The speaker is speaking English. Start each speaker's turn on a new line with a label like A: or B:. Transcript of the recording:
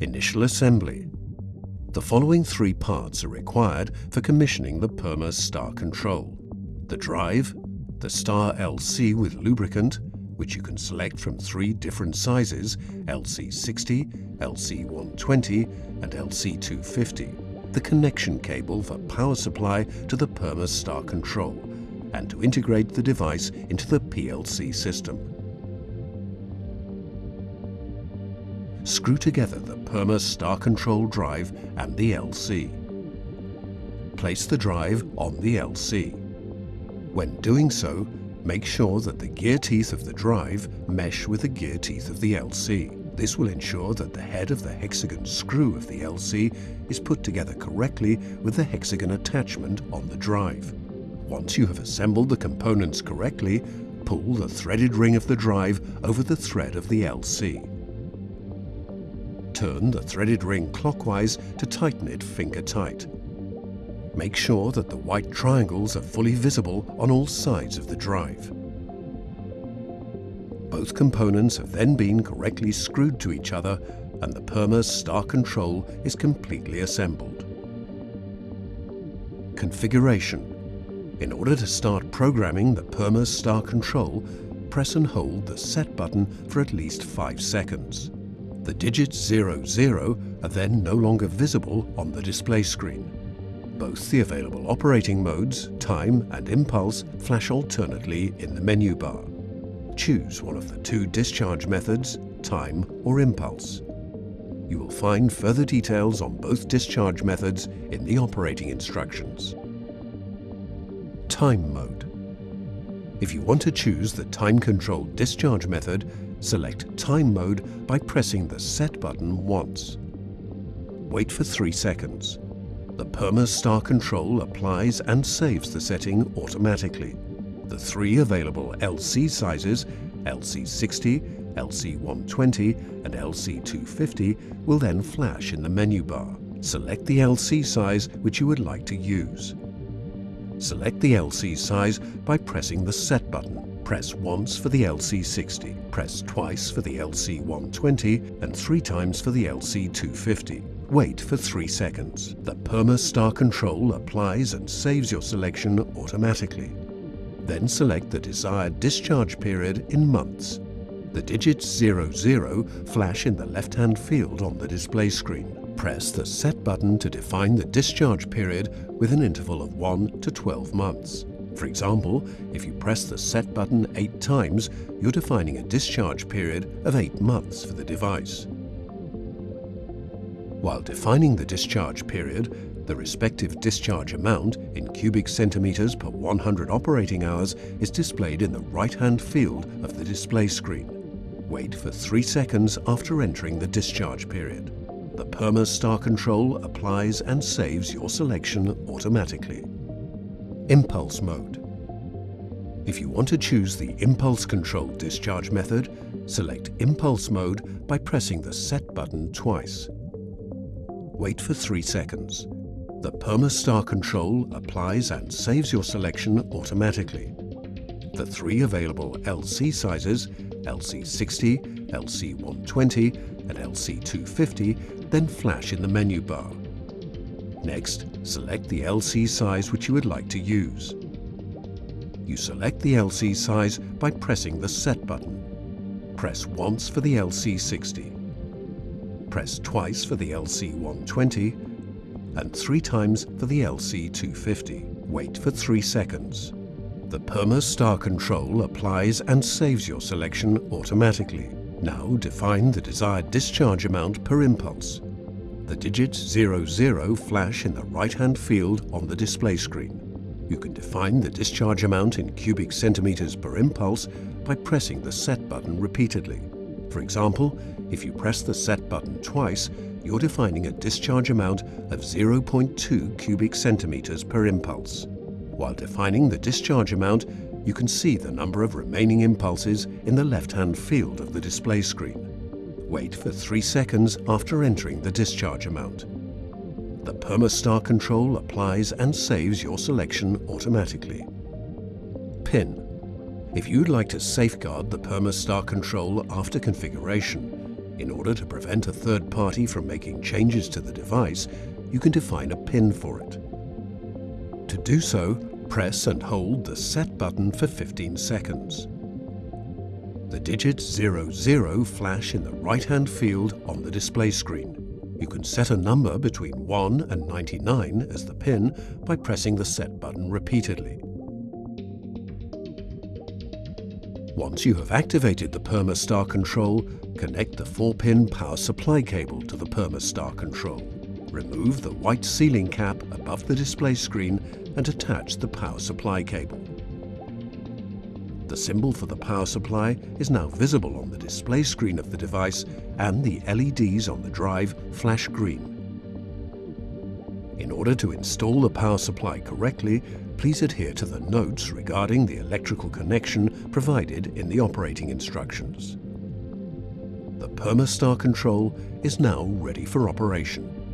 A: Initial assembly. The following three parts are required for commissioning the Perma Star Control. The drive, the Star LC with lubricant, which you can select from three different sizes, LC60, LC120 and LC250, the connection cable for power supply to the Perma Star Control, and to integrate the device into the PLC system. Screw together the Perma Star Control drive and the LC. Place the drive on the LC. When doing so, make sure that the gear teeth of the drive mesh with the gear teeth of the LC. This will ensure that the head of the hexagon screw of the LC is put together correctly with the hexagon attachment on the drive. Once you have assembled the components correctly, pull the threaded ring of the drive over the thread of the LC. Turn the threaded ring clockwise to tighten it finger tight. Make sure that the white triangles are fully visible on all sides of the drive. Both components have then been correctly screwed to each other and the Perma Star Control is completely assembled. Configuration. In order to start programming the Perma Star Control, press and hold the Set button for at least 5 seconds. The digits 00 are then no longer visible on the display screen. Both the available operating modes, time and impulse, flash alternately in the menu bar. Choose one of the two discharge methods, time or impulse. You will find further details on both discharge methods in the operating instructions. Time mode. If you want to choose the time-controlled discharge method, select Time Mode by pressing the Set button once. Wait for 3 seconds. The Perma Star Control applies and saves the setting automatically. The three available LC sizes, LC60, LC120 and LC250 will then flash in the menu bar. Select the LC size which you would like to use. Select the LC size by pressing the Set button. Press once for the LC60, press twice for the LC120 and three times for the LC250. Wait for 3 seconds. The PermaStar Control applies and saves your selection automatically. Then select the desired discharge period in months. The digits 00 flash in the left-hand field on the display screen. Press the Set button to define the discharge period with an interval of 1 to 12 months. For example, if you press the Set button eight times, you're defining a discharge period of eight months for the device. While defining the discharge period, the respective discharge amount in cubic centimeters per 100 operating hours is displayed in the right-hand field of the display screen. Wait for 3 seconds after entering the discharge period. The Perma Star Control applies and saves your selection automatically. Impulse mode. If you want to choose the impulse control discharge method, select Impulse mode by pressing the Set button twice. Wait for 3 seconds. The Perma Star control applies and saves your selection automatically. The three available LC sizes, LC60, LC120 and LC250, then flash in the menu bar. Next, select the LC size which you would like to use. You select the LC size by pressing the Set button. Press once for the LC60. Press twice for the LC120 and three times for the LC250. Wait for three seconds. The Perma Star Control applies and saves your selection automatically. Now define the desired discharge amount per impulse. The digits 00 flash in the right-hand field on the display screen. You can define the discharge amount in cubic centimeters per impulse by pressing the Set button repeatedly. For example, if you press the Set button twice, you're defining a discharge amount of 0.2 cubic centimeters per impulse. While defining the discharge amount, you can see the number of remaining impulses in the left-hand field of the display screen. Wait for 3 seconds after entering the discharge amount. The Permastar control applies and saves your selection automatically. PIN. If you'd like to safeguard the Permastar control after configuration, In order to prevent a third party from making changes to the device, you can define a PIN for it. To do so, press and hold the Set button for 15 seconds. The digits 00 flash in the right-hand field on the display screen. You can set a number between 1 and 99 as the PIN by pressing the Set button repeatedly. Once you have activated the Permastar control, connect the 4-pin power supply cable to the Permastar control. Remove the white sealing cap above the display screen and attach the power supply cable. The symbol for the power supply is now visible on the display screen of the device and the LEDs on the drive flash green. In order to install the power supply correctly, please adhere to the notes regarding the electrical connection provided in the operating instructions. The Permastar control is now ready for operation.